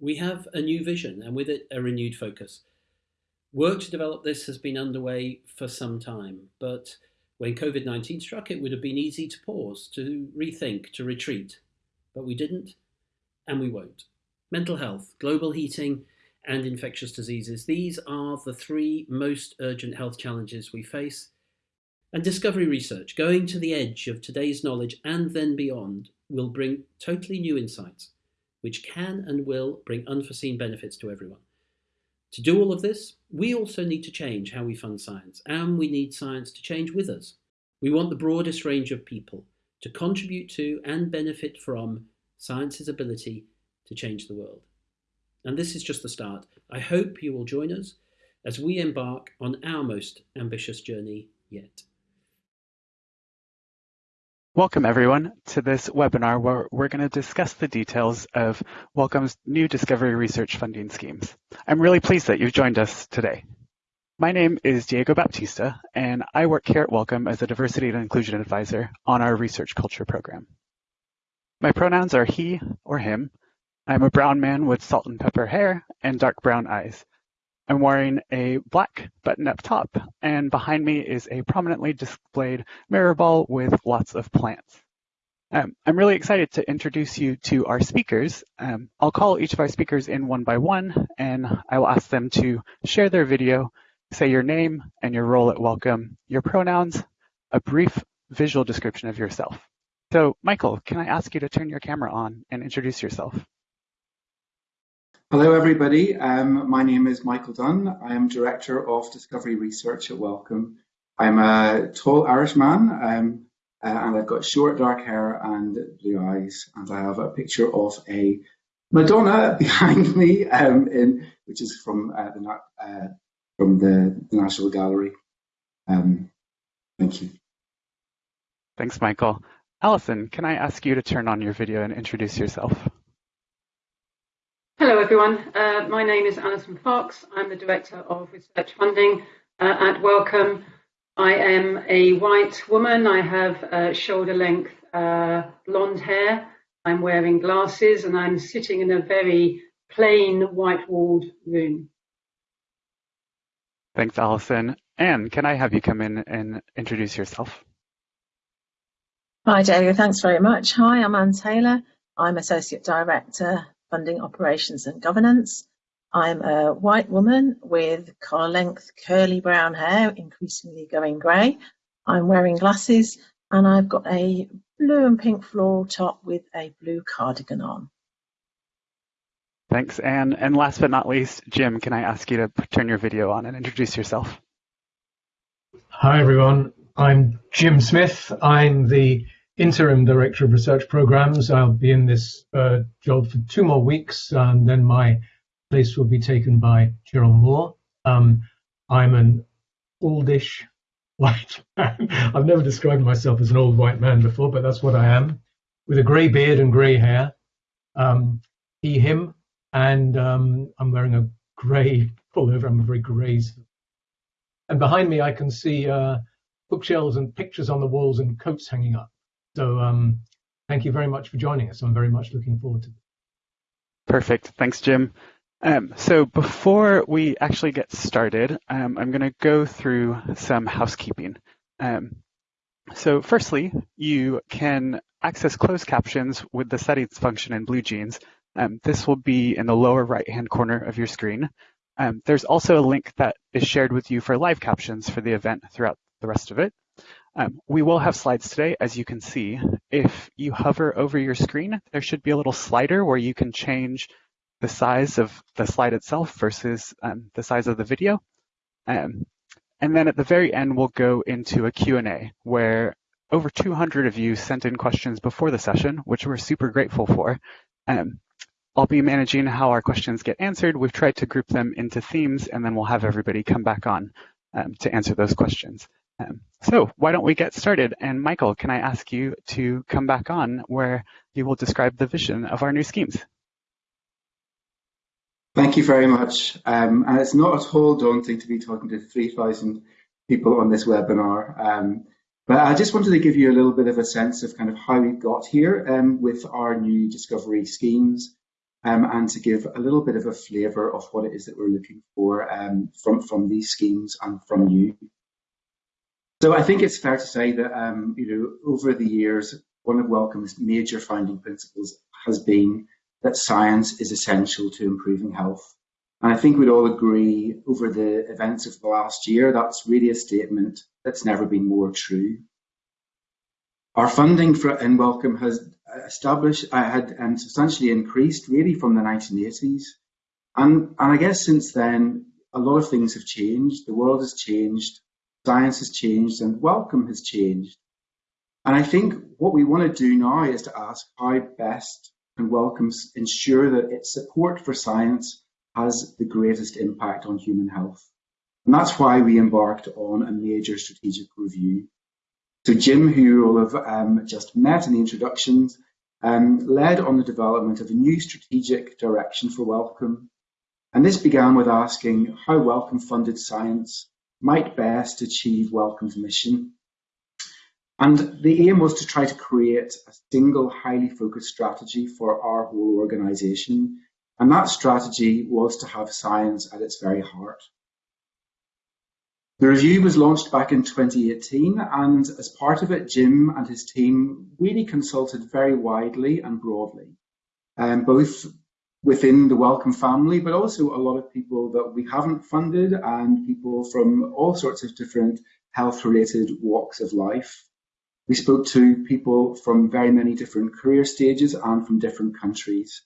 We have a new vision and with it a renewed focus. Work to develop this has been underway for some time, but when COVID 19 struck, it would have been easy to pause, to rethink, to retreat. But we didn't, and we won't. Mental health, global heating, and infectious diseases. These are the three most urgent health challenges we face. And discovery research, going to the edge of today's knowledge and then beyond, will bring totally new insights, which can and will bring unforeseen benefits to everyone. To do all of this, we also need to change how we fund science, and we need science to change with us. We want the broadest range of people to contribute to and benefit from science's ability to change the world. And this is just the start. I hope you will join us as we embark on our most ambitious journey yet. Welcome everyone to this webinar where we're going to discuss the details of Wellcome's new discovery research funding schemes. I'm really pleased that you've joined us today. My name is Diego Baptista and I work here at Wellcome as a diversity and inclusion advisor on our research culture program. My pronouns are he or him I'm a brown man with salt and pepper hair and dark brown eyes. I'm wearing a black button-up top, and behind me is a prominently displayed mirror ball with lots of plants. Um, I'm really excited to introduce you to our speakers. Um, I'll call each of our speakers in one by one, and I will ask them to share their video, say your name and your role at Wellcome, your pronouns, a brief visual description of yourself. So Michael, can I ask you to turn your camera on and introduce yourself? Hello, everybody. Um, my name is Michael Dunn. I am Director of Discovery Research at Wellcome. I'm a tall Irish man, um, uh, and I've got short dark hair and blue eyes, and I have a picture of a Madonna behind me, um, in, which is from uh, the uh, from the, the, National Gallery. Um, thank you. Thanks, Michael. Alison, can I ask you to turn on your video and introduce yourself? Hello everyone, uh, my name is Alison Fox. I'm the Director of Research Funding uh, at Wellcome. I am a white woman. I have uh, shoulder length uh, blonde hair. I'm wearing glasses and I'm sitting in a very plain white walled room. Thanks, Alison. Anne, can I have you come in and introduce yourself? Hi, David. Thanks very much. Hi, I'm Anne Taylor. I'm Associate Director funding operations and governance. I'm a white woman with collar length curly brown hair, increasingly going grey. I'm wearing glasses and I've got a blue and pink floral top with a blue cardigan on. Thanks, Anne. And last but not least, Jim, can I ask you to turn your video on and introduce yourself? Hi, everyone. I'm Jim Smith. I'm the interim director of research programs. I'll be in this uh, job for two more weeks, and then my place will be taken by Gerald Moore. Um, I'm an oldish white man. I've never described myself as an old white man before, but that's what I am, with a grey beard and grey hair. Um, he, him, and um, I'm wearing a grey pullover. I'm a very grey. And behind me, I can see uh, bookshelves and pictures on the walls and coats hanging up. So um, thank you very much for joining us. I'm very much looking forward to it. Perfect. Thanks, Jim. Um, so before we actually get started, um, I'm going to go through some housekeeping. Um, so firstly, you can access closed captions with the settings function in BlueJeans. Um, this will be in the lower right-hand corner of your screen. Um, there's also a link that is shared with you for live captions for the event throughout the rest of it. Um, we will have slides today, as you can see. If you hover over your screen, there should be a little slider where you can change the size of the slide itself versus um, the size of the video. Um, and then at the very end, we'll go into a Q&A where over 200 of you sent in questions before the session, which we're super grateful for. Um, I'll be managing how our questions get answered. We've tried to group them into themes, and then we'll have everybody come back on um, to answer those questions. Um, so why don't we get started? And Michael, can I ask you to come back on where you will describe the vision of our new schemes? Thank you very much. Um, and it's not at all daunting to be talking to 3,000 people on this webinar. Um, but I just wanted to give you a little bit of a sense of kind of how we got here um, with our new discovery schemes. um, and to give a little bit of a flavour of what it is that we're looking for um, from, from these schemes and from you. So I think it's fair to say that um, you know over the years, one of Wellcome's major founding principles has been that science is essential to improving health. And I think we'd all agree over the events of the last year, that's really a statement that's never been more true. Our funding for in Wellcome has established, uh, had um, substantially increased really from the 1980s. And, and I guess since then, a lot of things have changed. The world has changed, science has changed, and Wellcome has changed. And I think what we want to do now is to ask how best can Wellcome ensure that its support for science has the greatest impact on human health. And that's why we embarked on a major strategic review. So Jim, who you all have um, just met in the introductions, um, led on the development of a new strategic direction for Wellcome. And this began with asking how Wellcome funded science might best achieve Wellcome's mission. And the aim was to try to create a single highly focused strategy for our whole organisation. And that strategy was to have science at its very heart. The review was launched back in 2018, and as part of it, Jim and his team really consulted very widely and broadly, um, both within the Wellcome family, but also a lot of people that we haven't funded and people from all sorts of different health-related walks of life. We spoke to people from very many different career stages and from different countries.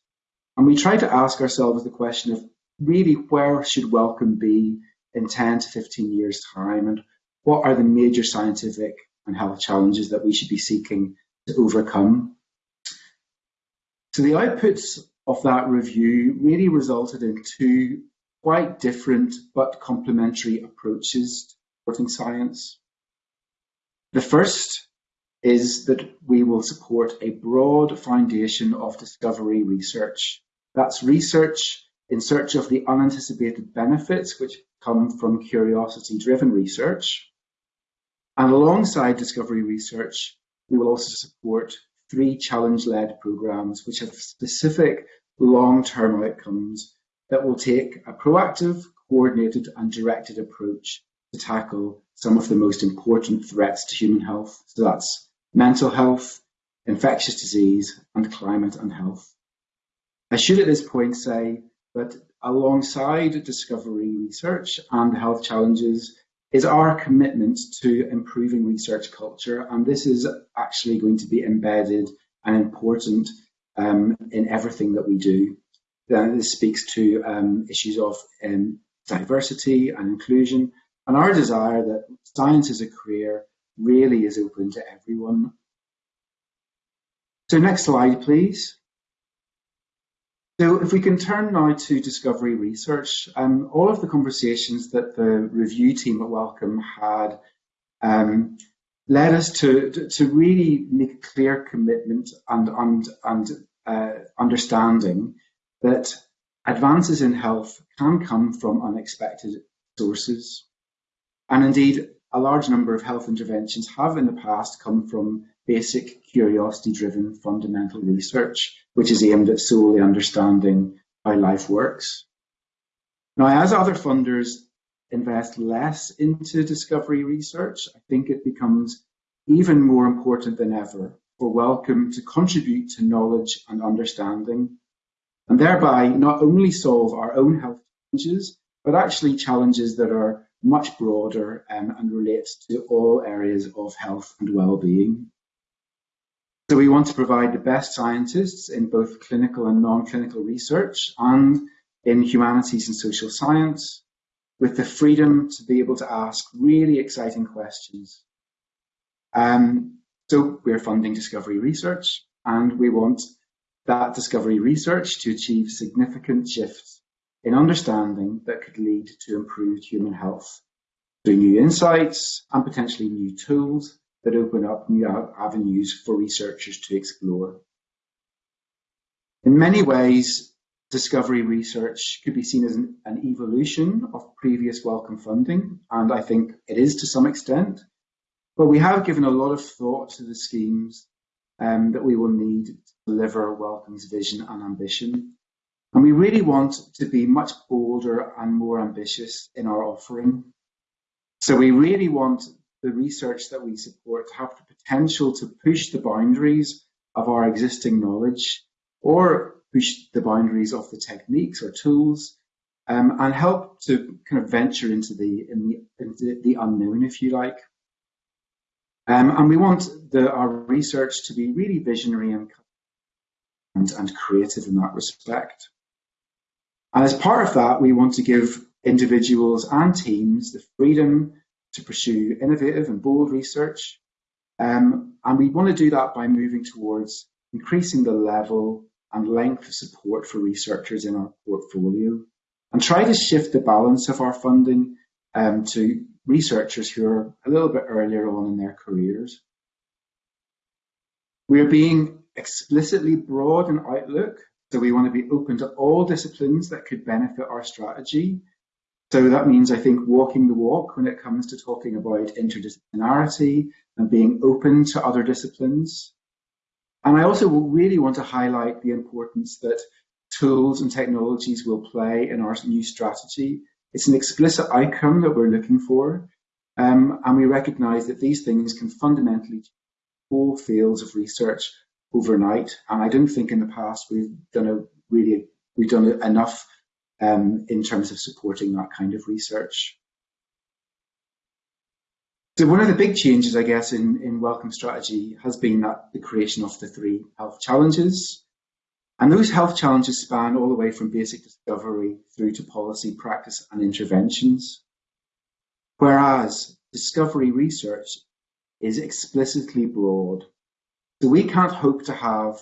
And we tried to ask ourselves the question of really where should Wellcome be in 10 to 15 years' time? And what are the major scientific and health challenges that we should be seeking to overcome? So the outputs of that review really resulted in two quite different but complementary approaches to supporting science. The first is that we will support a broad foundation of discovery research. That's research in search of the unanticipated benefits which come from curiosity-driven research. And alongside discovery research, we will also support three challenge-led programs which have specific long-term outcomes that will take a proactive, coordinated and directed approach to tackle some of the most important threats to human health. So that's mental health, infectious disease and climate and health. I should at this point say that alongside discovery research and health challenges is our commitment to improving research culture. And this is actually going to be embedded and important um, in everything that we do. Then this speaks to um, issues of um, diversity and inclusion and our desire that science as a career really is open to everyone. So next slide, please. So if we can turn now to discovery research, um, all of the conversations that the review team at Wellcome had um, led us to, to, really make a clear commitment and, and, and uh, understanding that advances in health can come from unexpected sources. And indeed, a large number of health interventions have in the past come from basic curiosity-driven fundamental research, which is aimed at solely understanding how life works. Now, as other funders invest less into discovery research, I think it becomes even more important than ever for Wellcome to contribute to knowledge and understanding, and thereby not only solve our own health challenges, but actually challenges that are much broader um, and relates to all areas of health and well-being. So we want to provide the best scientists in both clinical and non-clinical research and in humanities and social science with the freedom to be able to ask really exciting questions. Um, so we're funding discovery research and we want that discovery research to achieve significant shifts in understanding that could lead to improved human health through new insights and potentially new tools that open up new avenues for researchers to explore. In many ways, discovery research could be seen as an, an, evolution of previous Wellcome funding, and I think it is to some extent. But we have given a lot of thought to the schemes um, that we will need to deliver Wellcome's vision and ambition. And we really want to be much bolder and more ambitious in our offering. So we really want the research that we support have the potential to push the boundaries of our existing knowledge or push the boundaries of the techniques or tools um, and help to kind of venture into the, in the, into the unknown, if you like. Um, and we want the, our research to be really visionary and, and, and creative in that respect. And as part of that, we want to give individuals and teams the freedom to pursue innovative and bold research. Um, and we want to do that by moving towards increasing the level and length of support for researchers in our portfolio and try to shift the balance of our funding um, to researchers who are a little bit earlier on in their careers. We are being explicitly broad in outlook, so we want to be open to all disciplines that could benefit our strategy so that means, I think, walking the walk when it comes to talking about interdisciplinarity and being open to other disciplines. And I also really want to highlight the importance that tools and technologies will play in our new strategy. It's an explicit outcome that we're looking for. Um, and we recognize that these things can fundamentally whole fields of research overnight. And I don't think in the past we've done a really, we've done enough um, in terms of supporting that kind of research. So one of the big changes, I guess, in, in Wellcome Strategy has been that the creation of the three health challenges. And those health challenges span all the way from basic discovery through to policy, practice and interventions. Whereas discovery research is explicitly broad. So we can't hope to have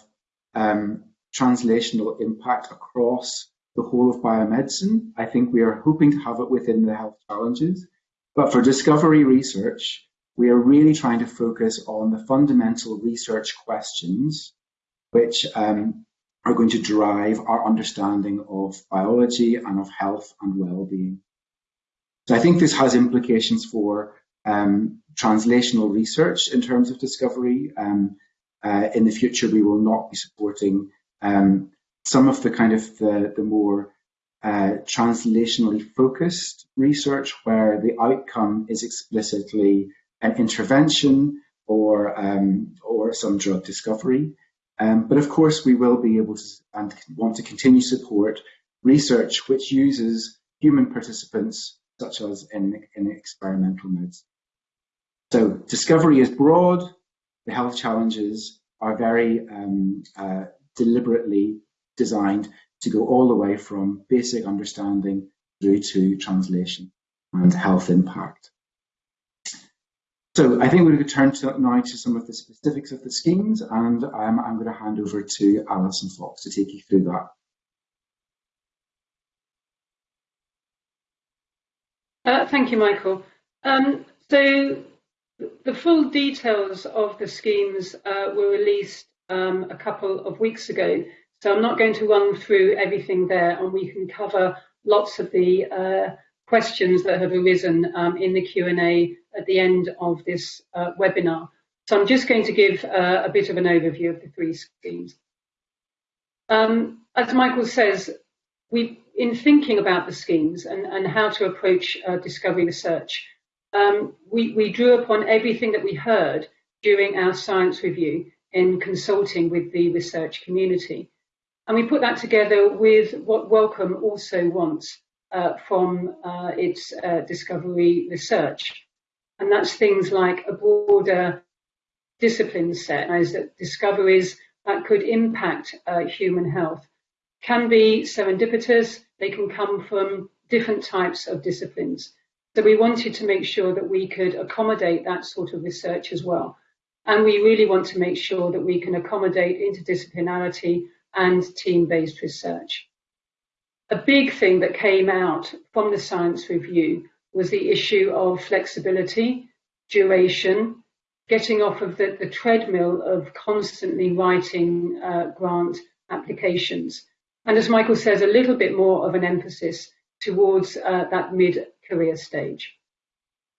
um, translational impact across the whole of biomedicine. I think we are hoping to have it within the health challenges. But for discovery research, we are really trying to focus on the fundamental research questions which um, are going to drive our understanding of biology and of health and well-being. So I think this has implications for um, translational research in terms of discovery. Um, uh, in the future, we will not be supporting um, some of the kind of the, the more uh, translationally focused research where the outcome is explicitly an intervention or um, or some drug discovery. Um, but of course, we will be able to and want to continue support research which uses human participants, such as in, in experimental modes. So discovery is broad. The health challenges are very um, uh, deliberately designed to go all the way from basic understanding through to translation and health impact. So I think we're going to turn to, now to some of the specifics of the schemes and I'm going to hand over to Alison Fox to take you through that. Uh, thank you, Michael. Um, so the full details of the schemes uh, were released um, a couple of weeks ago. So I'm not going to run through everything there and we can cover lots of the uh, questions that have arisen um, in the Q&A at the end of this uh, webinar. So I'm just going to give uh, a bit of an overview of the three schemes. Um, as Michael says, we, in thinking about the schemes and, and how to approach uh, discovery research, um, we, we drew upon everything that we heard during our science review in consulting with the research community. And we put that together with what Wellcome also wants uh, from uh, its uh, discovery research. And that's things like a broader discipline set, as that discoveries that could impact uh, human health can be serendipitous, they can come from different types of disciplines. So we wanted to make sure that we could accommodate that sort of research as well. And we really want to make sure that we can accommodate interdisciplinarity and team-based research. A big thing that came out from the science review was the issue of flexibility, duration, getting off of the, the treadmill of constantly writing uh, grant applications. And as Michael says, a little bit more of an emphasis towards uh, that mid-career stage.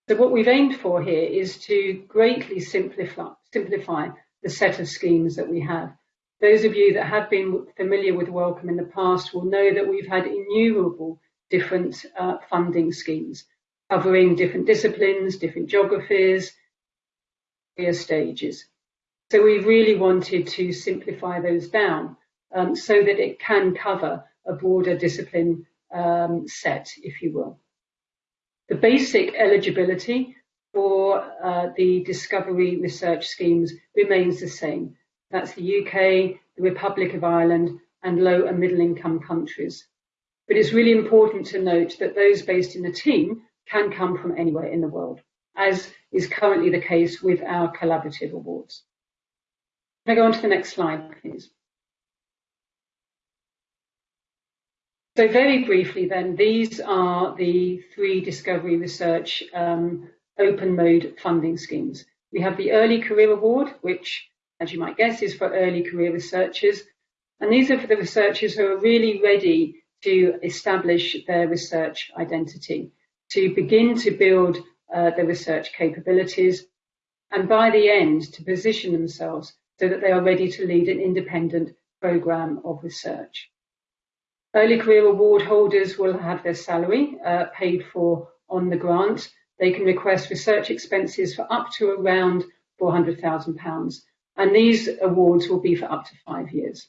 So what we've aimed for here is to greatly simplify, simplify the set of schemes that we have those of you that have been familiar with Wellcome in the past will know that we've had innumerable different uh, funding schemes covering different disciplines, different geographies, career stages. So we really wanted to simplify those down um, so that it can cover a broader discipline um, set, if you will. The basic eligibility for uh, the discovery research schemes remains the same. That's the UK, the Republic of Ireland, and low and middle income countries. But it's really important to note that those based in the team can come from anywhere in the world, as is currently the case with our collaborative awards. Can I go on to the next slide, please? So very briefly then, these are the three Discovery Research um, open mode funding schemes. We have the Early Career Award, which, as you might guess, is for early career researchers. And these are for the researchers who are really ready to establish their research identity, to begin to build uh, their research capabilities, and by the end, to position themselves so that they are ready to lead an independent program of research. Early career award holders will have their salary uh, paid for on the grant. They can request research expenses for up to around £400,000, and these awards will be for up to five years.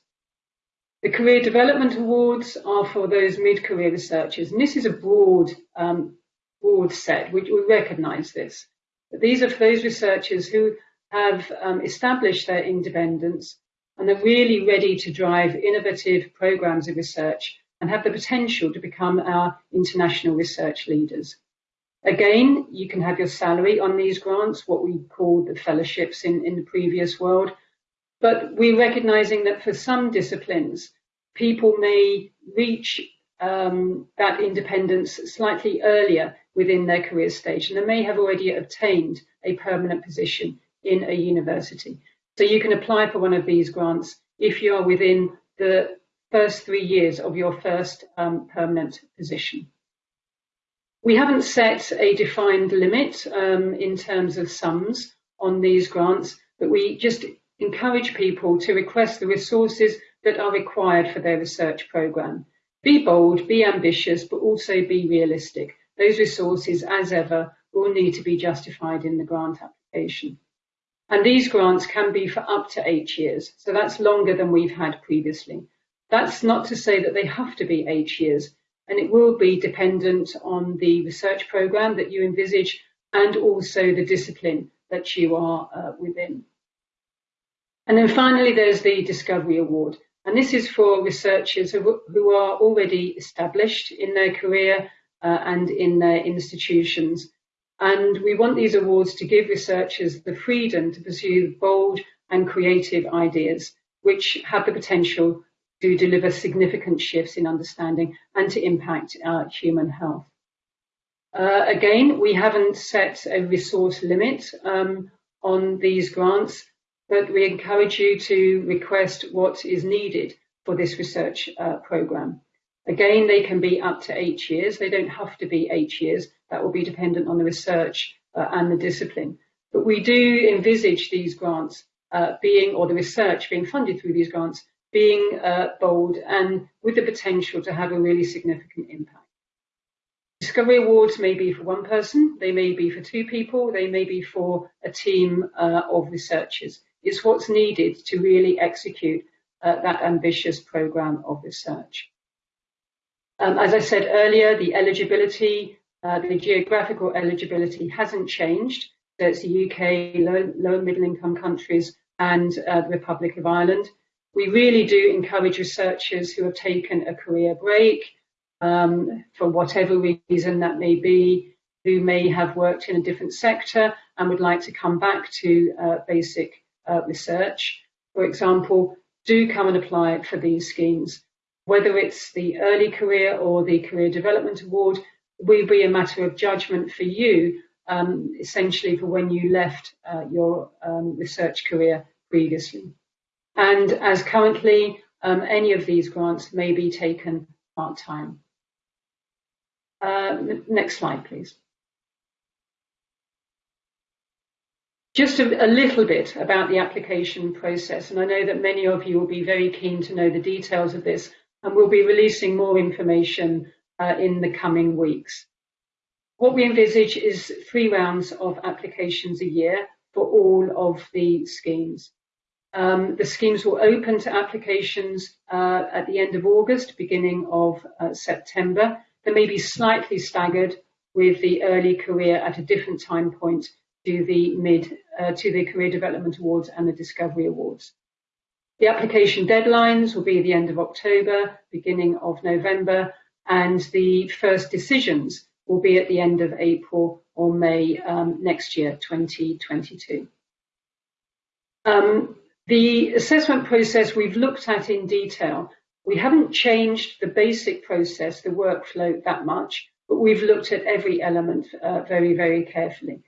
The Career Development Awards are for those mid-career researchers, and this is a broad, um, broad set. We, we recognise this. But these are for those researchers who have um, established their independence and are really ready to drive innovative programs of research and have the potential to become our international research leaders. Again, you can have your salary on these grants, what we call the fellowships in, in the previous world. But we're recognizing that for some disciplines, people may reach um, that independence slightly earlier within their career stage, and they may have already obtained a permanent position in a university. So you can apply for one of these grants if you are within the first three years of your first um, permanent position. We haven't set a defined limit um, in terms of sums on these grants, but we just encourage people to request the resources that are required for their research programme. Be bold, be ambitious, but also be realistic. Those resources, as ever, will need to be justified in the grant application. And these grants can be for up to eight years. So that's longer than we've had previously. That's not to say that they have to be eight years, and it will be dependent on the research program that you envisage and also the discipline that you are uh, within. And then finally, there's the Discovery Award. And this is for researchers who, are already established in their career uh, and in their institutions and we want these awards to give researchers the freedom to pursue bold and creative ideas, which have the potential to deliver significant shifts in understanding and to impact our human health. Uh, again, we haven't set a resource limit um, on these grants, but we encourage you to request what is needed for this research uh, programme. Again, they can be up to eight years. They don't have to be eight years. That will be dependent on the research uh, and the discipline. But we do envisage these grants uh, being, or the research being funded through these grants, being uh, bold and with the potential to have a really significant impact. Discovery Awards may be for one person, they may be for two people, they may be for a team uh, of researchers. It's what's needed to really execute uh, that ambitious program of research. Um, as I said earlier, the eligibility, uh, the geographical eligibility hasn't changed. So it's the UK, low, low and middle income countries and uh, the Republic of Ireland. We really do encourage researchers who have taken a career break um, for whatever reason that may be, who may have worked in a different sector and would like to come back to uh, basic uh, research, for example, do come and apply for these schemes whether it's the early career or the career development award will be a matter of judgment for you, um, essentially for when you left uh, your um, research career previously. And as currently, um, any of these grants may be taken part-time. Uh, next slide, please. Just a, a, little bit about the application process, and I know that many of you will be very keen to know the details of this, and we'll be releasing more information uh, in the coming weeks. What we envisage is three rounds of applications a year for all of the schemes. Um, the schemes will open to applications uh, at the end of August, beginning of uh, September. They may be slightly staggered with the early career at a different time point to the mid uh, to the Career Development Awards and the Discovery Awards. The application deadlines will be the end of October, beginning of November, and the first decisions will be at the end of April or May um, next year, 2022. Um, the assessment process we've looked at in detail. We haven't changed the basic process, the workflow that much, but we've looked at every element uh, very, very carefully.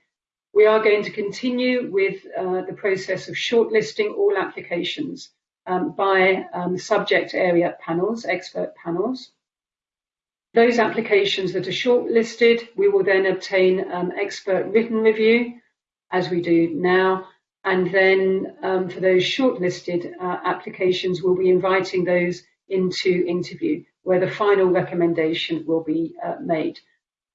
We are going to continue with uh, the process of shortlisting all applications um, by um, subject area panels, expert panels. Those applications that are shortlisted, we will then obtain um, expert written review, as we do now, and then um, for those shortlisted uh, applications, we'll be inviting those into interview, where the final recommendation will be uh, made.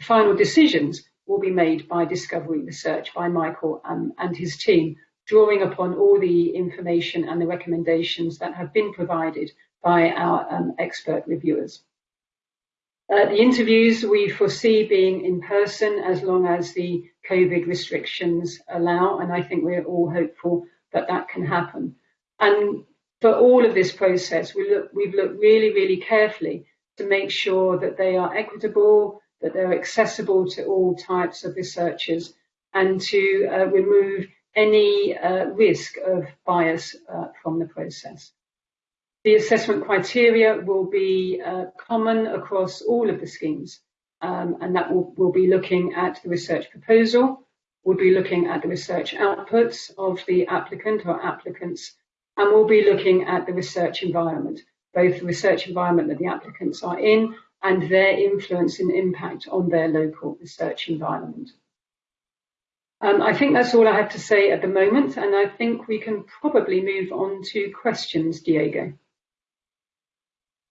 Final decisions will be made by Discovery Research, by Michael um, and his team, drawing upon all the information and the recommendations that have been provided by our um, expert reviewers. Uh, the interviews we foresee being in person as long as the COVID restrictions allow, and I think we're all hopeful that that can happen. And for all of this process, we look, we've looked really, really carefully to make sure that they are equitable, that they're accessible to all types of researchers and to uh, remove any uh, risk of bias uh, from the process. The assessment criteria will be uh, common across all of the schemes um, and that will, will be looking at the research proposal, we'll be looking at the research outputs of the applicant or applicants, and we'll be looking at the research environment, both the research environment that the applicants are in and their influence and impact on their local research environment. Um, I think that's all I have to say at the moment, and I think we can probably move on to questions, Diego.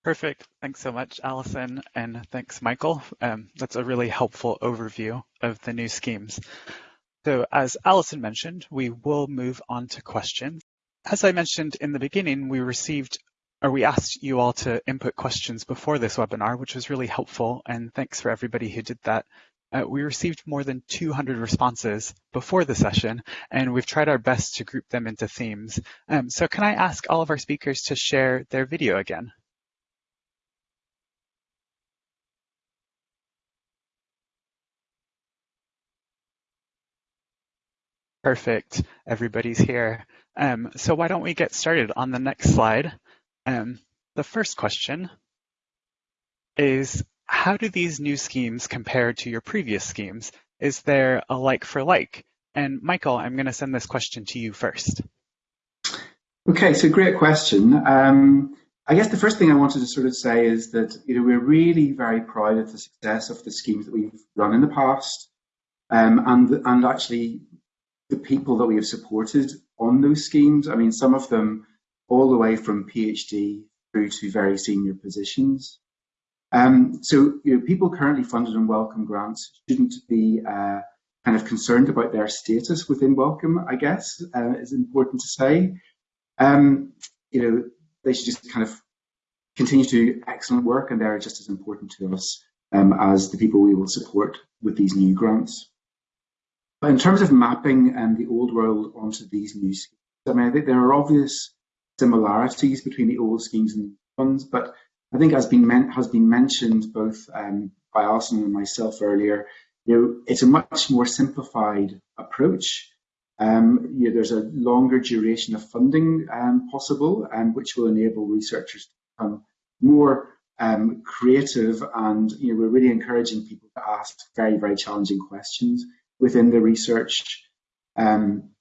Perfect. Thanks so much, Alison, and thanks, Michael. Um, that's a really helpful overview of the new schemes. So as Alison mentioned, we will move on to questions. As I mentioned in the beginning, we received or we asked you all to input questions before this webinar, which was really helpful. And thanks for everybody who did that. Uh, we received more than 200 responses before the session, and we've tried our best to group them into themes. Um, so can I ask all of our speakers to share their video again? Perfect. Everybody's here. Um, so why don't we get started on the next slide? Um, the first question is, how do these new schemes compare to your previous schemes? Is there a like for like? And Michael, I'm going to send this question to you first. Okay, so great question. Um, I guess the first thing I wanted to sort of say is that you know we're really very proud of the success of the schemes that we've run in the past, um, and and actually the people that we have supported on those schemes. I mean, some of them all the way from PhD through to very senior positions. Um, so, you know, people currently funded on Wellcome grants shouldn't be uh, kind of concerned about their status within Wellcome, I guess, uh, is important to say. Um, you know, they should just kind of continue to do excellent work and they're just as important to us um, as the people we will support with these new grants. But in terms of mapping um, the old world onto these new schemes, I mean, I think there are obvious similarities between the old schemes and the new ones, but I think as been has been mentioned both um, by Alison and myself earlier, you know, it's a much more simplified approach. Um, you know, there's a longer duration of funding um, possible, and which will enable researchers to become more um, creative. And you know, we're really encouraging people to ask very, very challenging questions within the research. Um,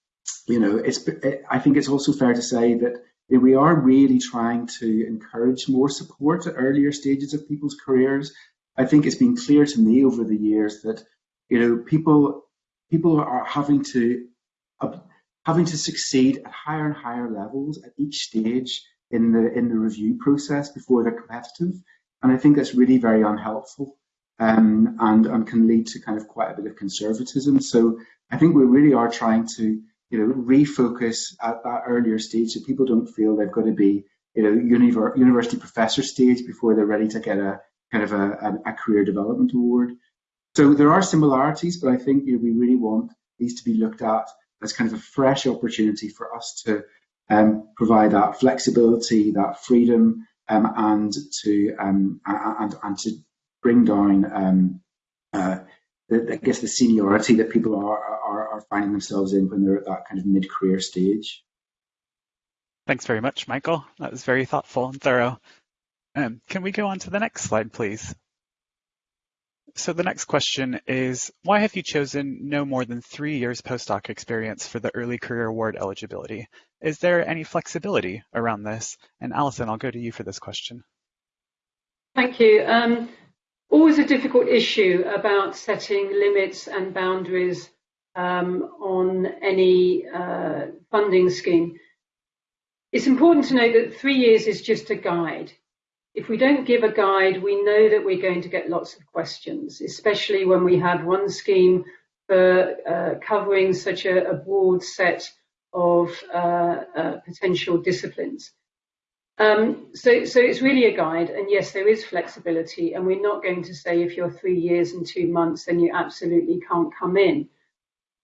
you know, it's. I think it's also fair to say that we are really trying to encourage more support at earlier stages of people's careers. I think it's been clear to me over the years that you know people people are having to having to succeed at higher and higher levels at each stage in the in the review process before they're competitive. And I think that's really very unhelpful um, and, and can lead to kind of quite a bit of conservatism. So I think we really are trying to you know refocus at that earlier stage so people don't feel they've got to be you know univer university professor stage before they're ready to get a kind of a, a, career development award. So there are similarities, but I think you know, we really want these to be looked at as kind of a fresh opportunity for us to um, provide that flexibility, that freedom, um, and to um, and and to bring down um, uh, the, I guess the seniority that people are, are are finding themselves in when they're at that kind of mid-career stage. Thanks very much, Michael. That was very thoughtful and thorough. Um, can we go on to the next slide, please? So the next question is, why have you chosen no more than three years postdoc experience for the early career award eligibility? Is there any flexibility around this? And Alison, I'll go to you for this question. Thank you. Um, always a difficult issue about setting limits and boundaries um, on any uh, funding scheme. It's important to note that three years is just a guide. If we don't give a guide, we know that we're going to get lots of questions, especially when we have one scheme for uh, covering such a, a, broad set of uh, uh, potential disciplines. Um, so, so it's really a guide, and yes, there is flexibility, and we're not going to say if you're three years and two months, then you absolutely can't come in.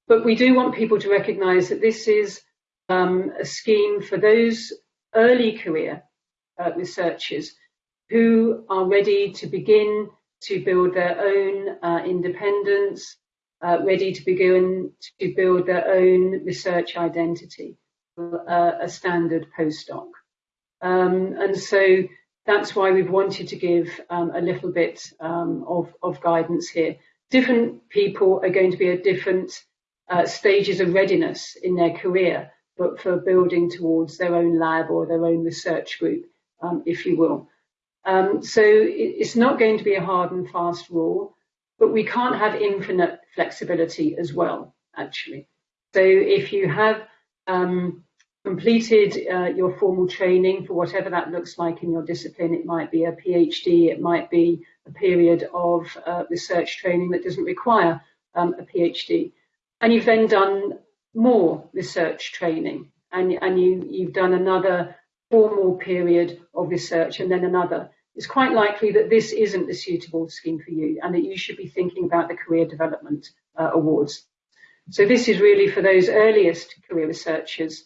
But we do want people to recognise that this is um, a scheme for those early career uh, researchers who are ready to begin to build their own uh, independence, uh, ready to begin to build their own research identity, uh, a standard postdoc. Um, and so that's why we've wanted to give um, a little bit um, of, of, guidance here. Different people are going to be at different uh, stages of readiness in their career, but for building towards their own lab or their own research group, um, if you will. Um, so it's not going to be a hard and fast rule, but we can't have infinite flexibility as well, actually. So if you have um, completed uh, your formal training for whatever that looks like in your discipline, it might be a PhD, it might be a period of uh, research training that doesn't require um, a PhD. And you've then done more research training and, and you, you've done another formal period of research and then another it's quite likely that this isn't the suitable scheme for you and that you should be thinking about the Career Development uh, Awards. So this is really for those earliest career researchers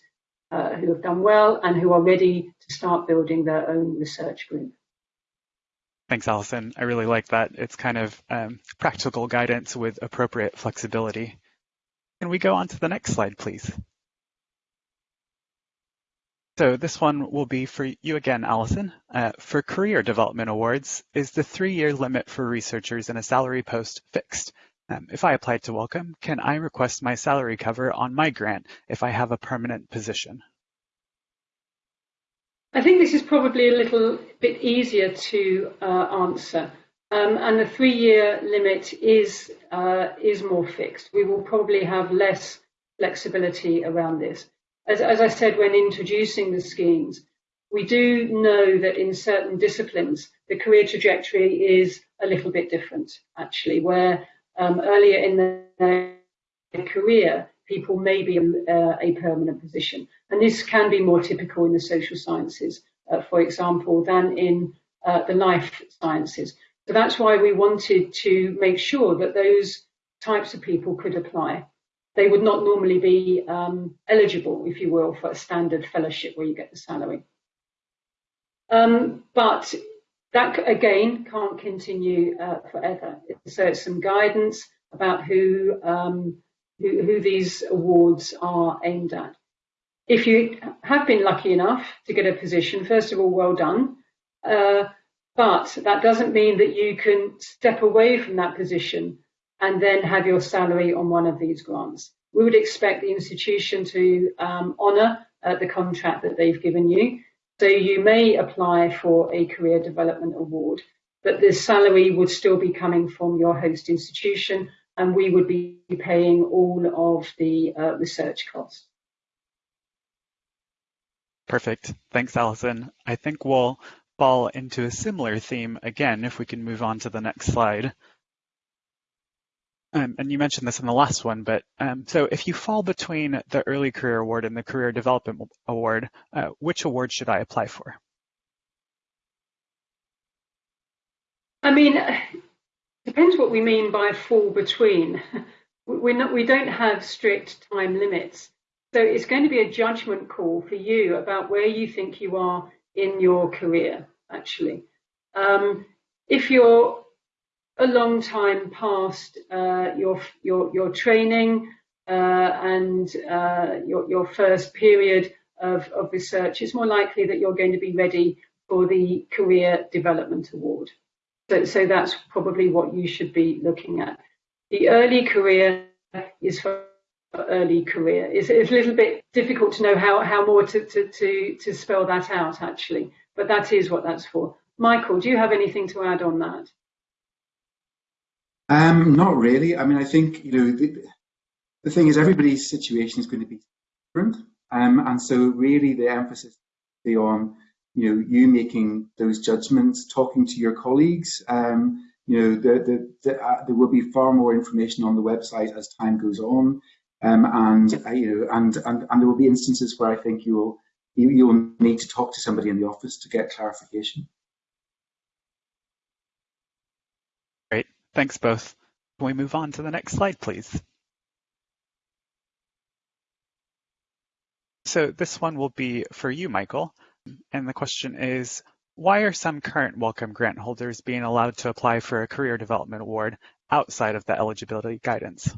who have done well and who are ready to start building their own research group. Thanks, Alison. I really like that. It's kind of um, practical guidance with appropriate flexibility. Can we go on to the next slide, please? So this one will be for you again, Alison. Uh, for career development awards, is the three-year limit for researchers in a salary post fixed? Um, if I apply to Wellcome, can I request my salary cover on my grant if I have a permanent position? I think this is probably a little bit easier to uh, answer. Um, and the three-year limit is uh, is more fixed. We will probably have less flexibility around this as, as I said when introducing the schemes, we do know that in certain disciplines, the career trajectory is a little bit different, actually, where um, earlier in their career, people may be uh, a permanent position. And this can be more typical in the social sciences, uh, for example, than in uh, the life sciences. So that's why we wanted to make sure that those types of people could apply they would not normally be um, eligible, if you will, for a standard fellowship where you get the salary. Um, but that again can't continue uh, forever. So it's some guidance about who, um, who, who these awards are aimed at. If you have been lucky enough to get a position, first of all, well done. Uh, but that doesn't mean that you can step away from that position and then have your salary on one of these grants. We would expect the institution to um, honour uh, the contract that they've given you. So you may apply for a career development award, but the salary would still be coming from your host institution and we would be paying all of the uh, research costs. Perfect. Thanks, Alison. I think we'll fall into a similar theme again if we can move on to the next slide. Um, and you mentioned this in the last one, but um, so if you fall between the Early Career Award and the Career Development Award, uh, which award should I apply for? I mean, depends what we mean by fall between. We're not, we don't have strict time limits. So it's going to be a judgment call for you about where you think you are in your career, actually. Um, if you're a long time past uh, your, your, your training uh, and uh, your, your first period of, of research, it's more likely that you're going to be ready for the Career Development Award. So, so that's probably what you should be looking at. The early career is for early career. It's, it's a little bit difficult to know how, how more to, to, to, to spell that out, actually, but that is what that's for. Michael, do you have anything to add on that? Um, not really. I mean, I think, you know, the, the thing is everybody's situation is going to be different. Um, and so really the emphasis be on, you know, you making those judgments, talking to your colleagues. Um, you know, the, the, the, uh, there will be far more information on the website as time goes on. Um, and, uh, you know, and, and, and there will be instances where I think you will, you will need to talk to somebody in the office to get clarification. Thanks both. Can we move on to the next slide, please? So this one will be for you, Michael. And the question is, why are some current Wellcome grant holders being allowed to apply for a career development award outside of the eligibility guidance?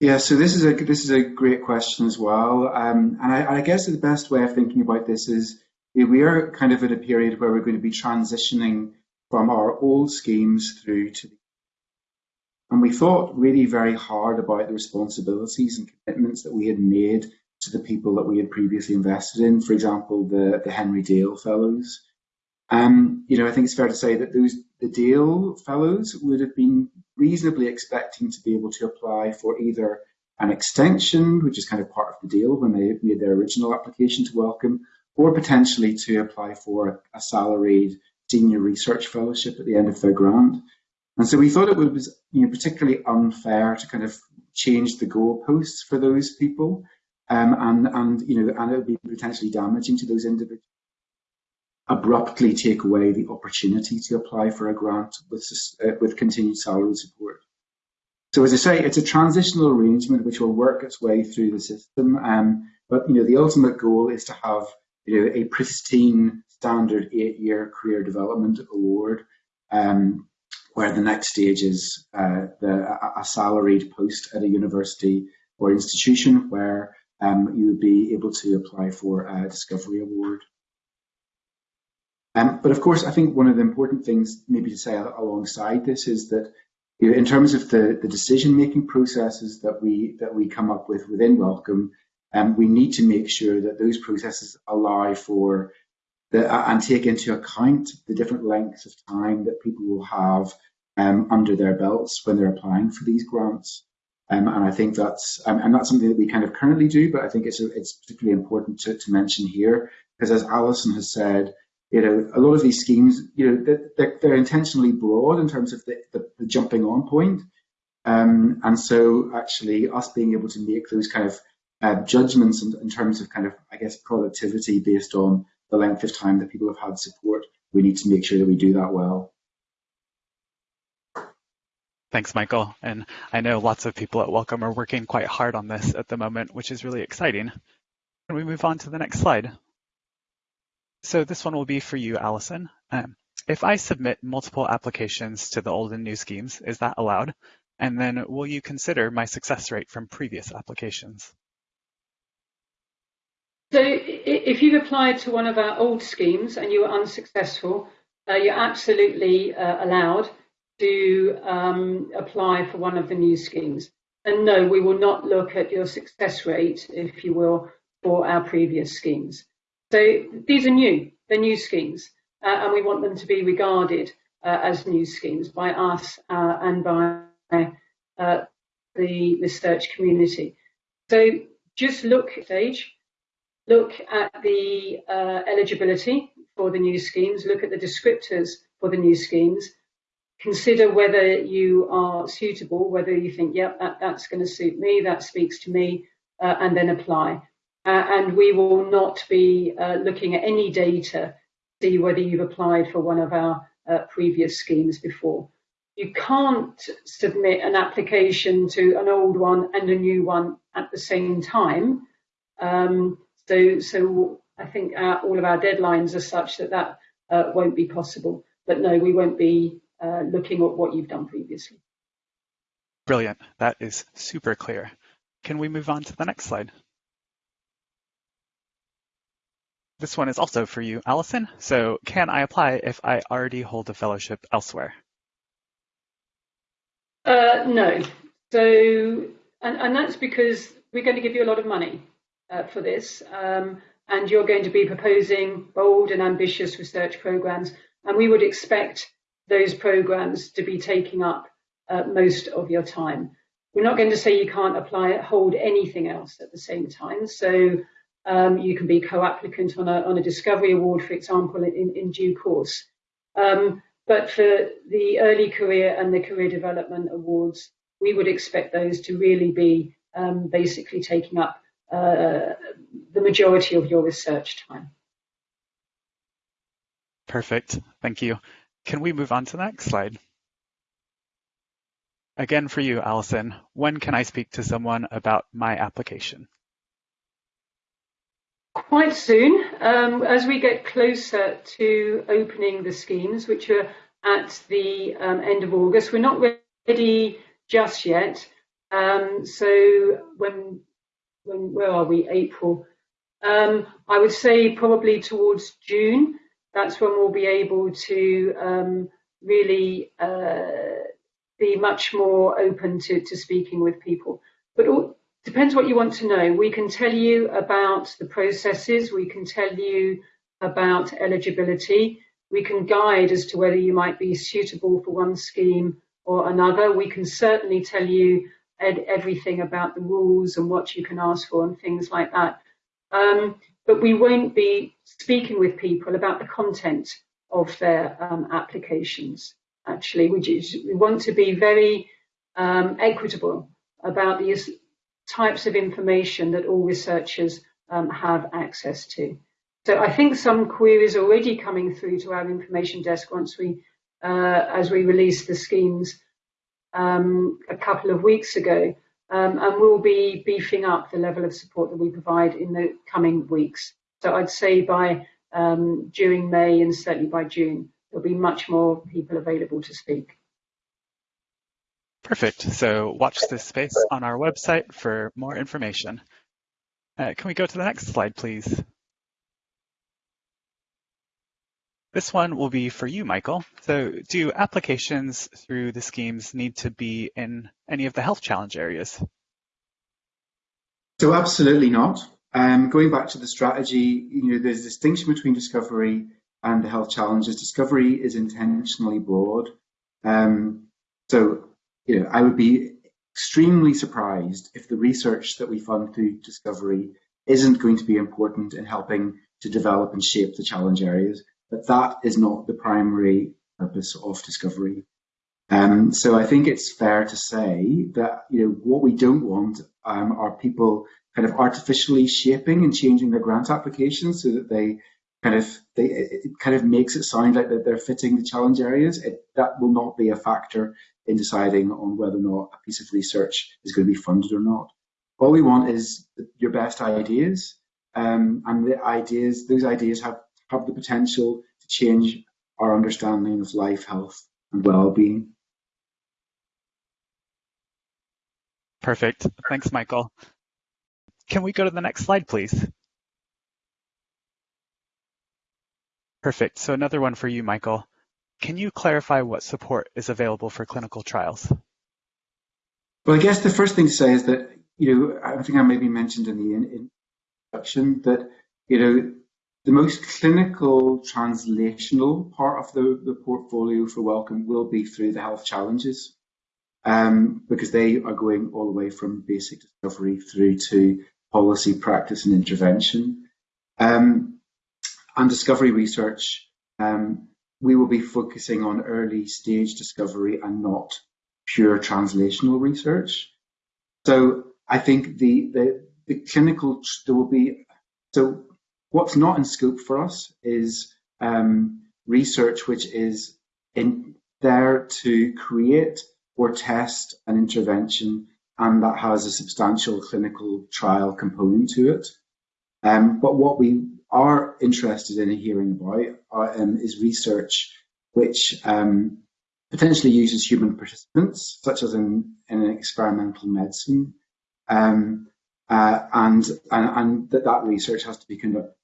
Yeah, so this is a this is a great question as well, um, and I, I, guess the best way of thinking about this is we are kind of at a period where we're going to be transitioning from our old schemes through to the and we thought really very hard about the responsibilities and commitments that we had made to the people that we had previously invested in, for example, the, the Henry Dale Fellows. Um, you know, I think it's fair to say that those the Dale Fellows would have been reasonably expecting to be able to apply for either an extension, which is kind of part of the deal when they made their original application to Wellcome, or potentially to apply for a salaried senior research fellowship at the end of their grant. And so we thought it was you know, particularly unfair to kind of change the goalposts for those people, um, and and you know, and it would be potentially damaging to those individuals. Abruptly take away the opportunity to apply for a grant with uh, with continued salary support. So as I say, it's a transitional arrangement which will work its way through the system. Um, but you know, the ultimate goal is to have you know a pristine standard eight-year career development award, um, where the next stage is uh, the, a salaried post at a university or institution where um, you would be able to apply for a discovery award. Um, but of course, I think one of the important things maybe to say alongside this is that you know, in terms of the, the decision-making processes that we that we come up with within Wellcome, um, we need to make sure that those processes allow for the, and take into account the different lengths of time that people will have um, under their belts when they're applying for these grants. Um, and I think that's um, and that's something that we kind of currently do, but I think it's it's particularly important to, to mention here because as Alison has said, you know, a lot of these schemes, you know, they're, they're intentionally broad in terms of the, the, the jumping on point. Um, and so actually us being able to make those kind of uh, judgments in, in, terms of kind of, I guess, productivity based on the length of time that people have had support, we need to make sure that we do that well. Thanks, Michael. And I know lots of people at Wellcome are working quite hard on this at the moment, which is really exciting. Can we move on to the next slide? So this one will be for you, Alison. Um, if I submit multiple applications to the old and new schemes, is that allowed? And then will you consider my success rate from previous applications? So if you've applied to one of our old schemes and you were unsuccessful, uh, you're absolutely uh, allowed to um, apply for one of the new schemes. And no, we will not look at your success rate, if you will, for our previous schemes. So these are new, they're new schemes, uh, and we want them to be regarded uh, as new schemes by us uh, and by uh, the research community. So just look at stage look at the uh, eligibility for the new schemes, look at the descriptors for the new schemes, consider whether you are suitable, whether you think, yep, that, that's going to suit me, that speaks to me, uh, and then apply. Uh, and we will not be uh, looking at any data to see whether you've applied for one of our uh, previous schemes before. You can't submit an application to an old one and a new one at the same time. Um, so, so I think our, all of our deadlines are such that that uh, won't be possible. But no, we won't be uh, looking at what you've done previously. Brilliant. That is super clear. Can we move on to the next slide? This one is also for you, Alison. So can I apply if I already hold a fellowship elsewhere? Uh, no. So, and, and that's because we're going to give you a lot of money uh, for this. Um, and you're going to be proposing bold and ambitious research programs. And we would expect those programs to be taking up uh, most of your time. We're not going to say you can't apply hold anything else at the same time. So um, you can be co-applicant on a, on a discovery award, for example, in, in due course. Um, but for the early career and the career development awards, we would expect those to really be um, basically taking up uh, the majority of your research time. Perfect, thank you. Can we move on to the next slide? Again for you, Alison, when can I speak to someone about my application? Quite soon, um, as we get closer to opening the schemes, which are at the um, end of August. We're not ready just yet. Um, so when, when, where are we? April. Um, I would say probably towards June that's when we'll be able to um, really uh, be much more open to, to speaking with people. But it depends what you want to know. We can tell you about the processes, we can tell you about eligibility, we can guide as to whether you might be suitable for one scheme or another. We can certainly tell you everything about the rules and what you can ask for and things like that. Um, but we won't be speaking with people about the content of their um, applications. Actually, we, just, we want to be very um, equitable about the types of information that all researchers um, have access to. So I think some queries are already coming through to our information desk once we, uh, as we release the schemes um, a couple of weeks ago, um, and we'll be beefing up the level of support that we provide in the coming weeks. So I'd say by um, during May and certainly by June, there'll be much more people available to speak. Perfect. So watch this space on our website for more information. Uh, can we go to the next slide, please? This one will be for you, Michael. So do applications through the schemes need to be in any of the health challenge areas? So absolutely not. Um, going back to the strategy, you know, there's a distinction between discovery and the health challenges. Discovery is intentionally broad. Um, so, you know, I would be extremely surprised if the research that we fund through discovery isn't going to be important in helping to develop and shape the challenge areas but that is not the primary purpose of discovery. Um, so I think it's fair to say that you know what we don't want um, are people kind of artificially shaping and changing their grant applications so that they kind of they it kind of makes it sound like that they're fitting the challenge areas. It, that will not be a factor in deciding on whether or not a piece of research is going to be funded or not. All we want is your best ideas, um, and the ideas those ideas have have the potential to change our understanding of life, health, and well-being. Perfect. Thanks, Michael. Can we go to the next slide, please? Perfect. So another one for you, Michael. Can you clarify what support is available for clinical trials? Well, I guess the first thing to say is that, you know, I think I maybe mentioned in the introduction that, you know, the most clinical translational part of the, the portfolio for Wellcome will be through the health challenges um, because they are going all the way from basic discovery through to policy, practice and intervention. Um, and discovery research, um, we will be focusing on early stage discovery and not pure translational research. So I think the, the, the clinical, there will be, so what's not in scope for us is um, research which is in there to create or test an intervention and that has a substantial clinical trial component to it. Um, but what we are interested in hearing about uh, um, is research which um, potentially uses human participants, such as in, in experimental medicine, um, uh, and, and, and that that research has to be conducted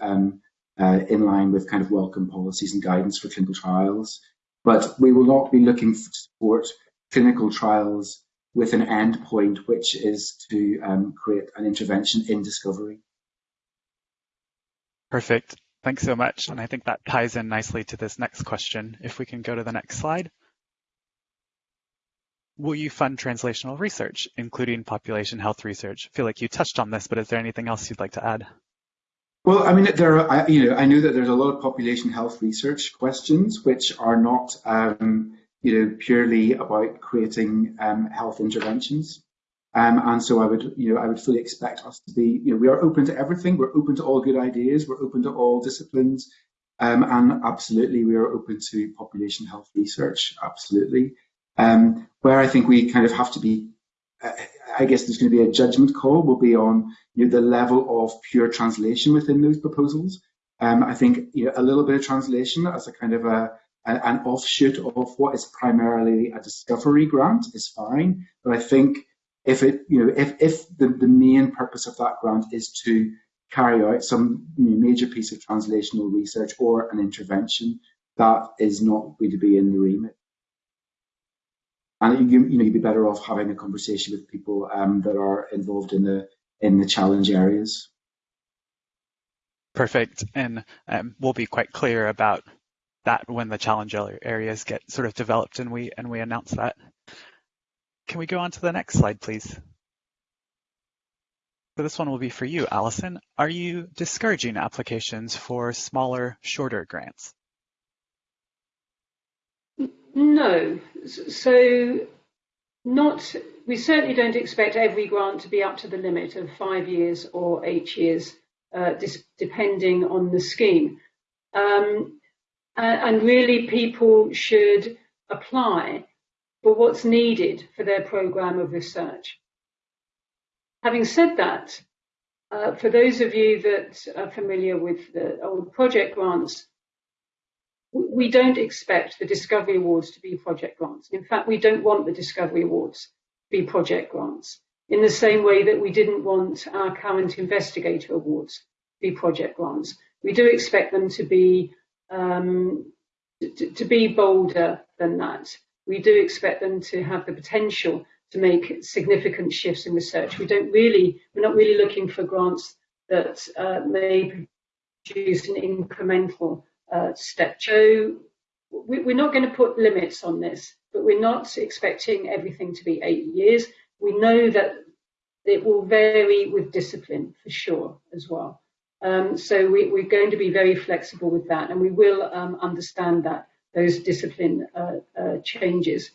um, uh, in line with kind of Wellcome policies and guidance for clinical trials. But we will not be looking to support clinical trials with an end point, which is to um, create an intervention in discovery. Perfect. Thanks so much. And I think that ties in nicely to this next question. If we can go to the next slide. Will you fund translational research, including population health research? I feel like you touched on this, but is there anything else you'd like to add? Well, I mean, there are, you know, I know that there's a lot of population health research questions which are not, um, you know, purely about creating um, health interventions. Um, and so I would, you know, I would fully expect us to be, you know, we are open to everything. We're open to all good ideas. We're open to all disciplines. Um, and absolutely, we are open to population health research. Absolutely. Um, where I think we kind of have to be, uh, I guess there's going to be a judgment call will be on you know, the level of pure translation within those proposals. Um, I think you know, a little bit of translation as a kind of a, a, an offshoot of what is primarily a discovery grant is fine, but I think if it, you know, if, if the, the main purpose of that grant is to carry out some you know, major piece of translational research or an intervention, that is not going to be in the remit and you, you know you'd be better off having a conversation with people um, that are involved in the in the challenge areas. Perfect, and um, we'll be quite clear about that when the challenge areas get sort of developed and we and we announce that. Can we go on to the next slide, please? So this one will be for you, Alison. Are you discouraging applications for smaller, shorter grants? No. So not we certainly don't expect every grant to be up to the limit of five years or eight years, uh, depending on the scheme. Um, and really, people should apply for what's needed for their programme of research. Having said that, uh, for those of you that are familiar with the old project grants, we don't expect the Discovery Awards to be project grants. In fact, we don't want the Discovery Awards to be project grants in the same way that we didn't want our current Investigator Awards to be project grants. We do expect them to be um, to, to be bolder than that. We do expect them to have the potential to make significant shifts in research. We don't really, we're not really looking for grants that uh, may produce an incremental uh, step. So we, we're not going to put limits on this, but we're not expecting everything to be eight years. We know that it will vary with discipline for sure as well. Um, so we, are going to be very flexible with that, and we will um, understand that those discipline uh, uh, changes.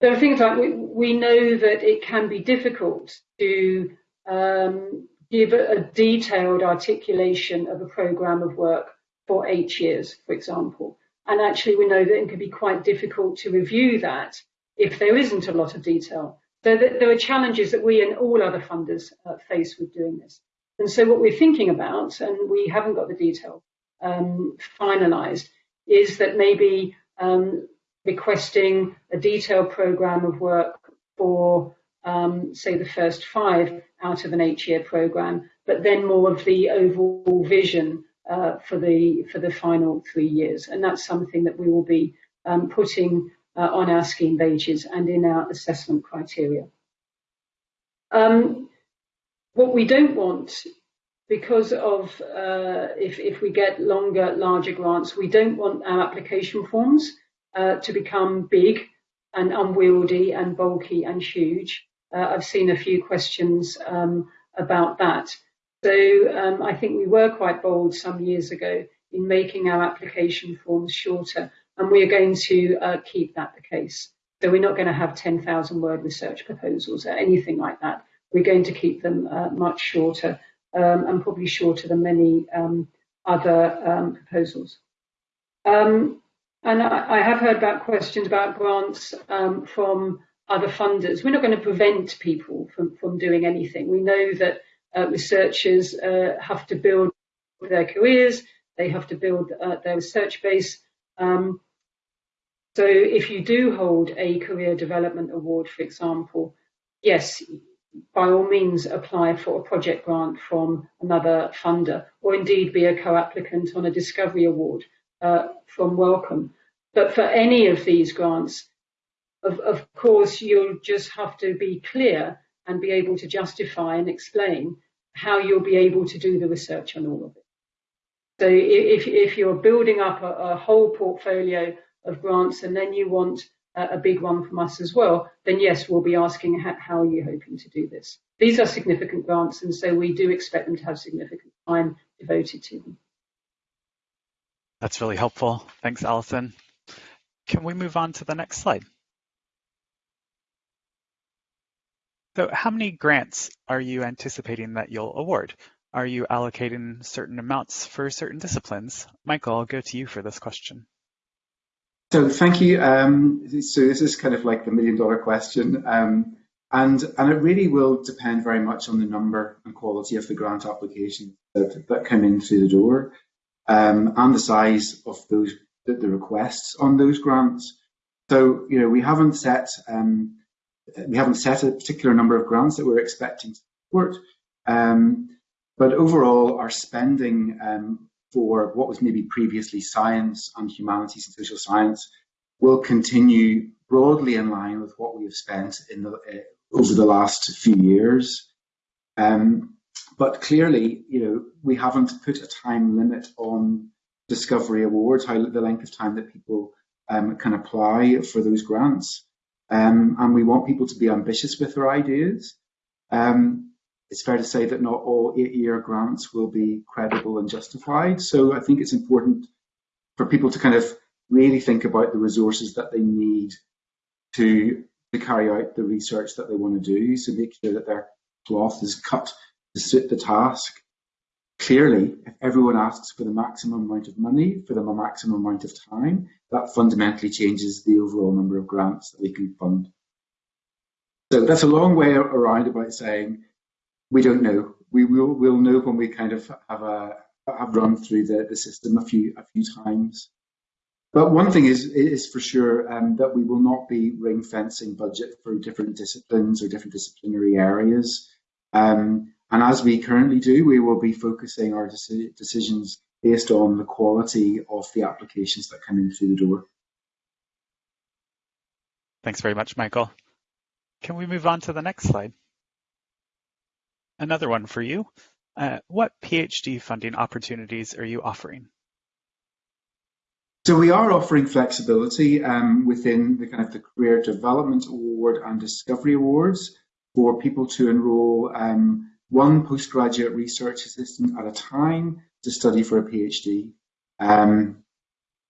There are things like we, we, know that it can be difficult to um, give a, a, detailed articulation of a program of work for eight years, for example. And actually, we know that it can be quite difficult to review that if there isn't a lot of detail. So there are challenges that we and all other funders uh, face with doing this. And so what we're thinking about, and we haven't got the detail um, finalized, is that maybe um, requesting a detailed program of work for, um, say, the first five out of an eight-year program, but then more of the overall vision uh, for the for the final three years, and that's something that we will be um, putting uh, on our scheme pages and in our assessment criteria. Um, what we don't want, because of uh, if if we get longer, larger grants, we don't want our application forms uh, to become big and unwieldy and bulky and huge. Uh, I've seen a few questions um, about that. So um, I think we were quite bold some years ago in making our application forms shorter, and we are going to uh, keep that the case. So we're not going to have 10,000 word research proposals or anything like that. We're going to keep them uh, much shorter um, and probably shorter than many um, other um, proposals. Um, and I, I, have heard about questions about grants um, from other funders. We're not going to prevent people from, from doing anything. We know that uh, researchers uh, have to build their careers, they have to build uh, their research base. Um, so if you do hold a career development award, for example, yes, by all means apply for a project grant from another funder, or indeed be a co-applicant on a discovery award uh, from Wellcome. But for any of these grants, of, of course, you'll just have to be clear and be able to justify and explain how you'll be able to do the research on all of it. So if, if you're building up a, a whole portfolio of grants and then you want a, a big one from us as well, then yes, we'll be asking how, how are you hoping to do this. These are significant grants and so we do expect them to have significant time devoted to them. That's really helpful. Thanks, Alison. Can we move on to the next slide? So how many grants are you anticipating that you'll award? Are you allocating certain amounts for certain disciplines? Michael, I'll go to you for this question. So thank you. Um, so this is kind of like the million dollar question. Um, and, and it really will depend very much on the number and quality of the grant applications that, that come in through the door um, and the size of those the, requests on those grants. So, you know, we haven't set um, we haven't set a particular number of grants that we're expecting to support. Um, but overall, our spending um, for what was maybe previously science and humanities and social science will continue broadly in line with what we have spent in the, uh, over the last few years. Um, but clearly, you know, we haven't put a time limit on discovery awards, how the length of time that people um, can apply for those grants. Um, and we want people to be ambitious with their ideas. Um, it's fair to say that not all eight-year grants will be credible and justified. So I think it's important for people to kind of really think about the resources that they need to, to carry out the research that they want to do. So make sure that their cloth is cut to suit the task. Clearly, if everyone asks for the maximum amount of money for the maximum amount of time, that fundamentally changes the overall number of grants that we can fund. So that's a long way around about saying we don't know. We will we'll know when we kind of have a have run through the, the system a few a few times. But one thing is is for sure um, that we will not be ring fencing budget for different disciplines or different disciplinary areas. Um, and as we currently do, we will be focusing our decisions based on the quality of the applications that come in through the door. Thanks very much, Michael. Can we move on to the next slide? Another one for you. Uh, what PhD funding opportunities are you offering? So we are offering flexibility um, within the kind of the Career Development Award and Discovery Awards for people to enrol um, one postgraduate research assistant at a time to study for a PhD. Um,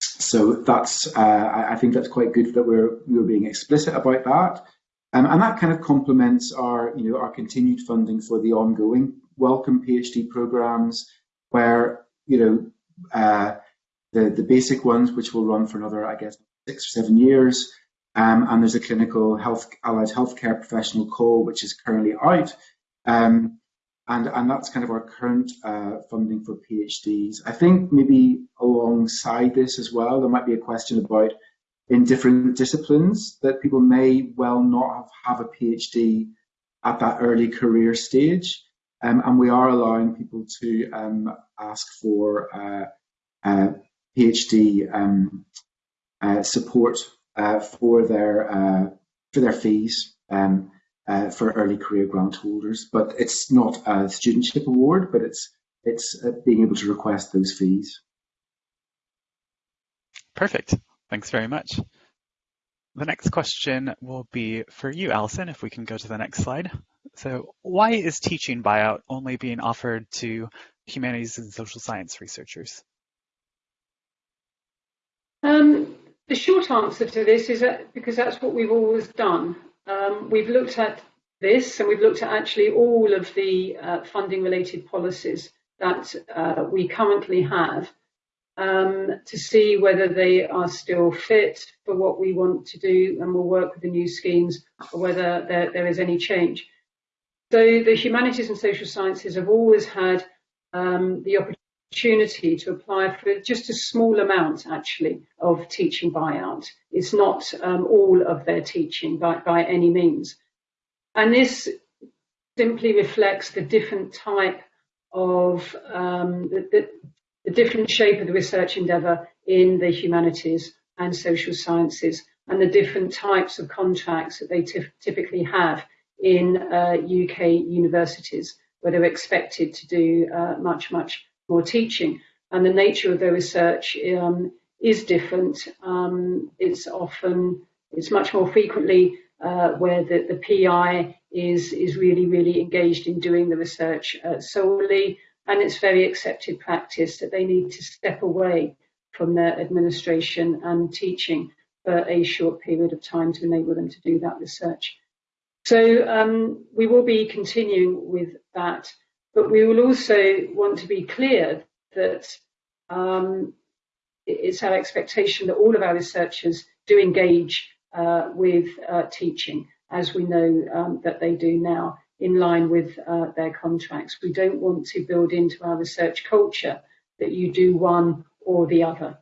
so that's, uh, I, I, think that's quite good that we're, we're being explicit about that. Um, and that kind of complements our, you know, our continued funding for the ongoing Wellcome PhD programs, where, you know, uh, the, the basic ones, which will run for another, I guess, six or seven years. Um, and there's a clinical health allied healthcare professional call, which is currently out. Um, and, and that's kind of our current uh, funding for PhDs. I think maybe alongside this as well, there might be a question about in different disciplines that people may well not have, have a PhD at that early career stage. Um, and we are allowing people to um, ask for uh, uh, PhD um, uh, support uh, for their uh, for their fees. Um, uh, for early career grant holders. But it's not a studentship award, but it's it's uh, being able to request those fees. Perfect. Thanks very much. The next question will be for you, Alison, if we can go to the next slide. So why is teaching buyout only being offered to humanities and social science researchers? Um, the short answer to this is that because that's what we've always done. Um, we've looked at this and we've looked at actually all of the uh, funding related policies that uh, we currently have um, to see whether they are still fit for what we want to do and we'll work with the new schemes or whether there, there is any change. So the humanities and social sciences have always had um, the opportunity to apply for just a small amount actually of teaching buyout. It's not um, all of their teaching by, by any means. And this simply reflects the different type of um, the, the, the different shape of the research endeavour in the humanities and social sciences and the different types of contracts that they typically have in uh, UK universities where they're expected to do uh, much, much more teaching. And the nature of their research um, is different. Um, it's often, it's much more frequently uh, where the, the PI is, is really, really engaged in doing the research uh, solely and it's very accepted practice that they need to step away from their administration and teaching for a short period of time to enable them to do that research. So um, we will be continuing with that, but we will also want to be clear that um, it's our expectation that all of our researchers do engage uh, with uh, teaching, as we know um, that they do now in line with uh, their contracts. We don't want to build into our research culture that you do one or the other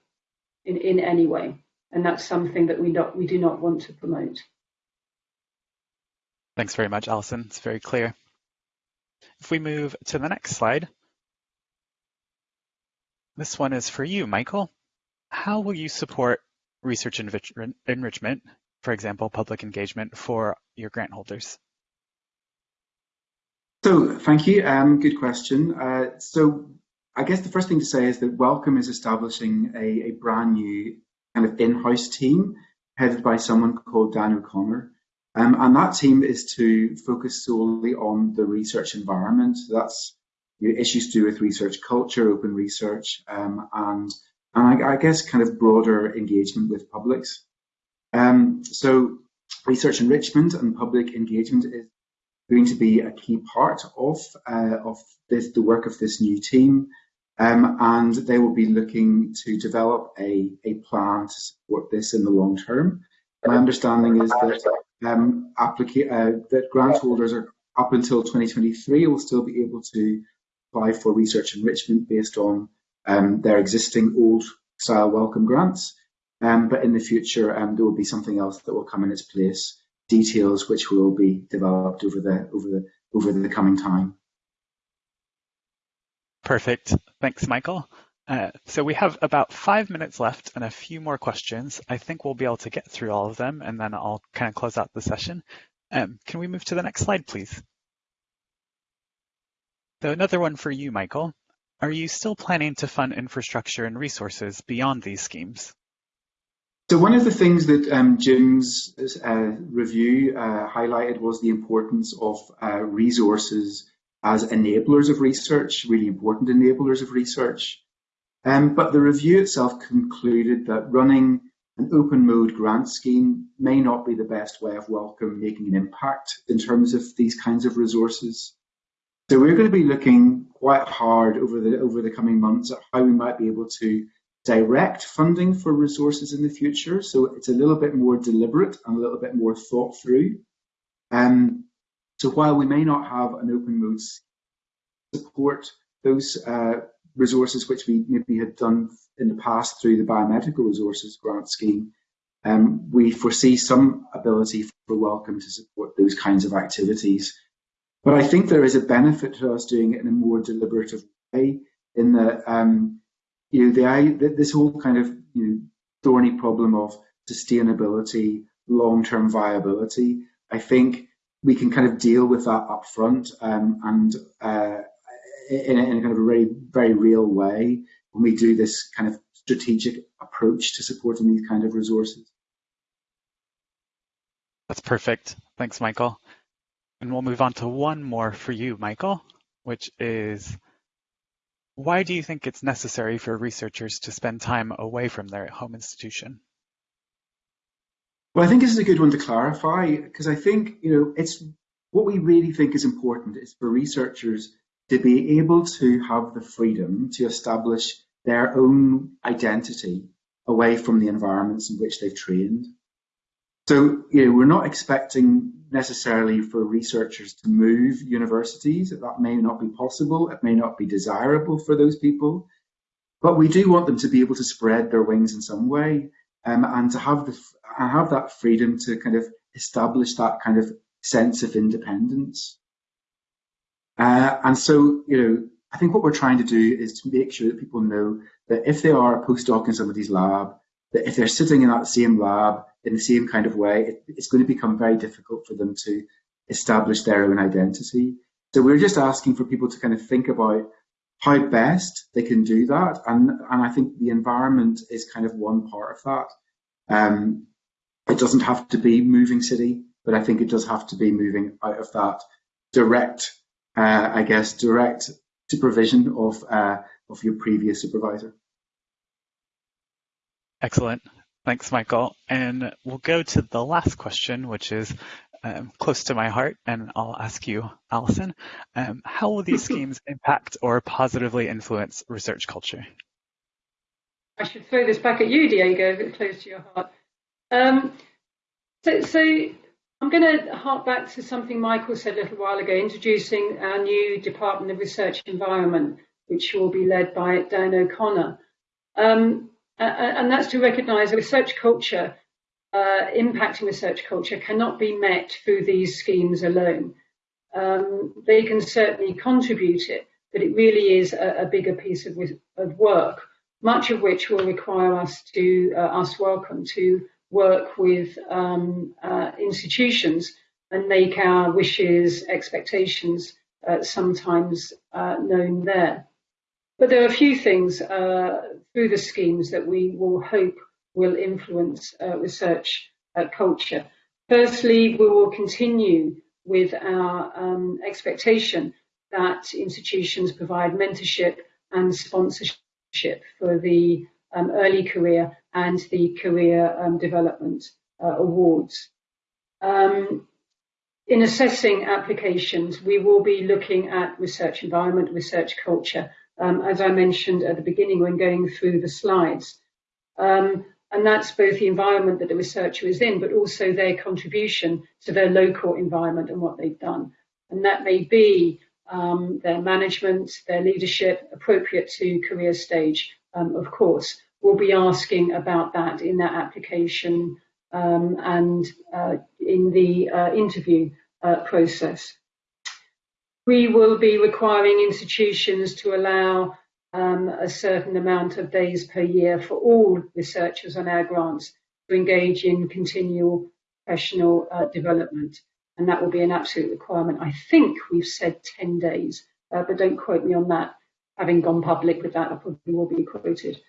in, in any way. And that's something that we, not, we do not want to promote. Thanks very much, Alison. It's very clear. If we move to the next slide, this one is for you, Michael. How will you support research enrichment, for example, public engagement for your grant holders? So thank you. Um, good question. Uh, so I guess the first thing to say is that Wellcome is establishing a, a brand new kind of in-house team headed by someone called Dan O'Connor. Um, and that team is to focus solely on the research environment. That's you know, issues to do with research culture, open research, um, and and I, I, guess kind of broader engagement with publics. Um, so research enrichment and public engagement is going to be a key part of uh, of this, the work of this new team, um, and they will be looking to develop a, a plan to support this in the long term. My understanding is that um, applica- uh, that grant holders are up until 2023 will still be able to apply for research enrichment based on um, their existing old style Wellcome grants. Um, but in the future, um, there will be something else that will come in its place details which will be developed over the over the over the coming time. Perfect. Thanks, Michael. Uh, so we have about five minutes left and a few more questions. I think we'll be able to get through all of them and then I'll kind of close out the session. Um, can we move to the next slide, please? So another one for you, Michael. Are you still planning to fund infrastructure and resources beyond these schemes? So one of the things that um, Jim's uh, review uh, highlighted was the importance of uh, resources as enablers of research, really important enablers of research. Um, but the review itself concluded that running an open mode grant scheme may not be the best way of Wellcome making an impact in terms of these kinds of resources. So we're going to be looking quite hard over the over the coming months at how we might be able to direct funding for resources in the future. So it's a little bit more deliberate and a little bit more thought through. Um, so while we may not have an open mode support those uh, resources which we maybe had done in the past through the biomedical resources grant scheme, um, we foresee some ability for Wellcome to support those kinds of activities. But I think there is a benefit to us doing it in a more deliberative way in that um, you know, the, this whole kind of you know, thorny problem of sustainability, long-term viability, I think we can kind of deal with that upfront um, and uh, in, a, in, a, kind of a very, very real way when we do this kind of strategic approach to supporting these kind of resources. That's perfect. Thanks, Michael. And we'll move on to one more for you, Michael, which is why do you think it's necessary for researchers to spend time away from their home institution? Well, I think this is a good one to clarify because I think, you know, it's what we really think is important is for researchers to be able to have the freedom to establish their own identity away from the environments in which they've trained. So, you know, we're not expecting necessarily for researchers to move universities. That may not be possible. It may not be desirable for those people. But we do want them to be able to spread their wings in some way um, and to have the have that freedom to kind of establish that kind of sense of independence. Uh, and so, you know, I think what we're trying to do is to make sure that people know that if they are a postdoc in somebody's lab, that if they're sitting in that same lab in the same kind of way, it, it's going to become very difficult for them to establish their own identity. So we're just asking for people to kind of think about how best they can do that. And, and I think the environment is kind of one part of that. Um, it doesn't have to be moving city, but I think it does have to be moving out of that direct, uh, I guess, direct supervision of, uh, of your previous supervisor. Excellent. Thanks, Michael. And we'll go to the last question, which is um, close to my heart, and I'll ask you, Alison, um, how will these schemes impact or positively influence research culture? I should throw this back at you, Diego, it's close to your heart. Um, so, so I'm going to hark back to something Michael said a little while ago, introducing our new Department of Research Environment, which will be led by Dan O'Connor. Um, and that's to recognise research culture uh, impacting research culture cannot be met through these schemes alone. Um, they can certainly contribute it, but it really is a, a bigger piece of, of, work, much of which will require us to, uh, us Wellcome to work with um, uh, institutions and make our wishes, expectations uh, sometimes uh, known there. But there are a few things uh, through the schemes that we will hope will influence uh, research uh, culture. Firstly, we will continue with our um, expectation that institutions provide mentorship and sponsorship for the um, early career and the career um, development uh, awards. Um, in assessing applications, we will be looking at research environment, research culture, um, as I mentioned at the beginning when going through the slides. Um, and that's both the environment that the researcher is in, but also their contribution to their local environment and what they've done. And that may be um, their management, their leadership, appropriate to career stage, um, of course. We'll be asking about that in that application um, and uh, in the uh, interview uh, process. We will be requiring institutions to allow um, a certain amount of days per year for all researchers on our grants to engage in continual professional uh, development. And that will be an absolute requirement. I think we've said 10 days, uh, but don't quote me on that. Having gone public with that, I probably will be quoted.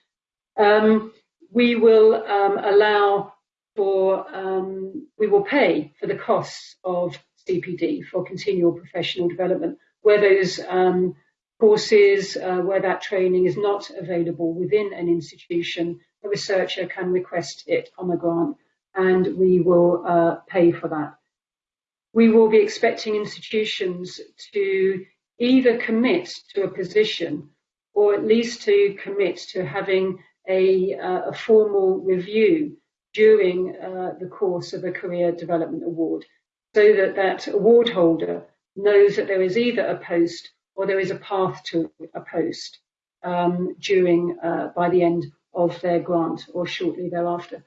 Um, we will um, allow for, um, we will pay for the costs of CPD for continual professional development, where those um, courses uh, where that training is not available within an institution, a researcher can request it on a grant and we will uh, pay for that. We will be expecting institutions to either commit to a position or at least to commit to having a, uh, a formal review during uh, the course of a career development award so that that award holder knows that there is either a post or there is a path to a post um, during uh, by the end of their grant or shortly thereafter.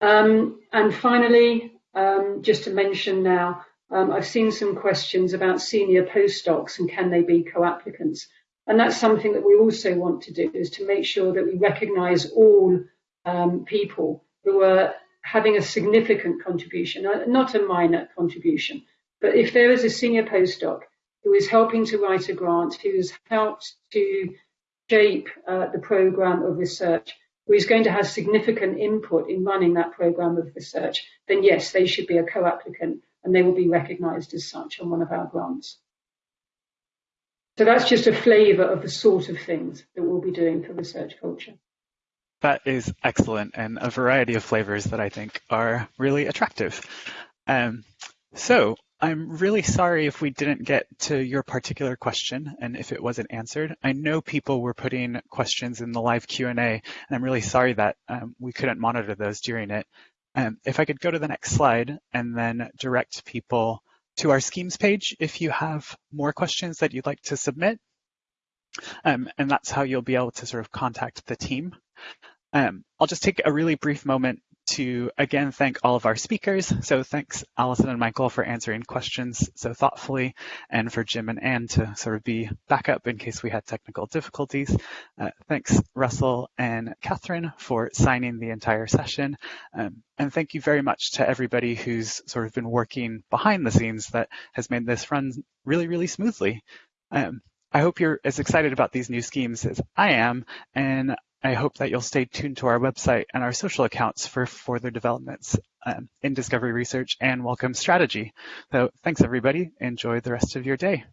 Um, and finally, um, just to mention now, um, I've seen some questions about senior postdocs and can they be co-applicants. And that's something that we also want to do is to make sure that we recognise all um, people who are having a significant contribution, uh, not a minor contribution. But if there is a senior postdoc who is helping to write a grant, who has helped to shape uh, the program of research, who is going to have significant input in running that program of research, then yes, they should be a co-applicant and they will be recognised as such on one of our grants. So that's just a flavour of the sort of things that we'll be doing for research culture. That is excellent and a variety of flavors that I think are really attractive. Um, so I'm really sorry if we didn't get to your particular question and if it wasn't answered. I know people were putting questions in the live Q&A and I'm really sorry that um, we couldn't monitor those during it. Um, if I could go to the next slide and then direct people to our schemes page if you have more questions that you'd like to submit. Um, and that's how you'll be able to sort of contact the team. Um, I'll just take a really brief moment to again thank all of our speakers. So thanks Alison and Michael for answering questions so thoughtfully and for Jim and Anne to sort of be backup in case we had technical difficulties. Uh, thanks Russell and Catherine for signing the entire session. Um, and thank you very much to everybody who's sort of been working behind the scenes that has made this run really, really smoothly. Um, I hope you're as excited about these new schemes as I am, and I hope that you'll stay tuned to our website and our social accounts for further developments um, in discovery research and Wellcome strategy. So thanks everybody. Enjoy the rest of your day.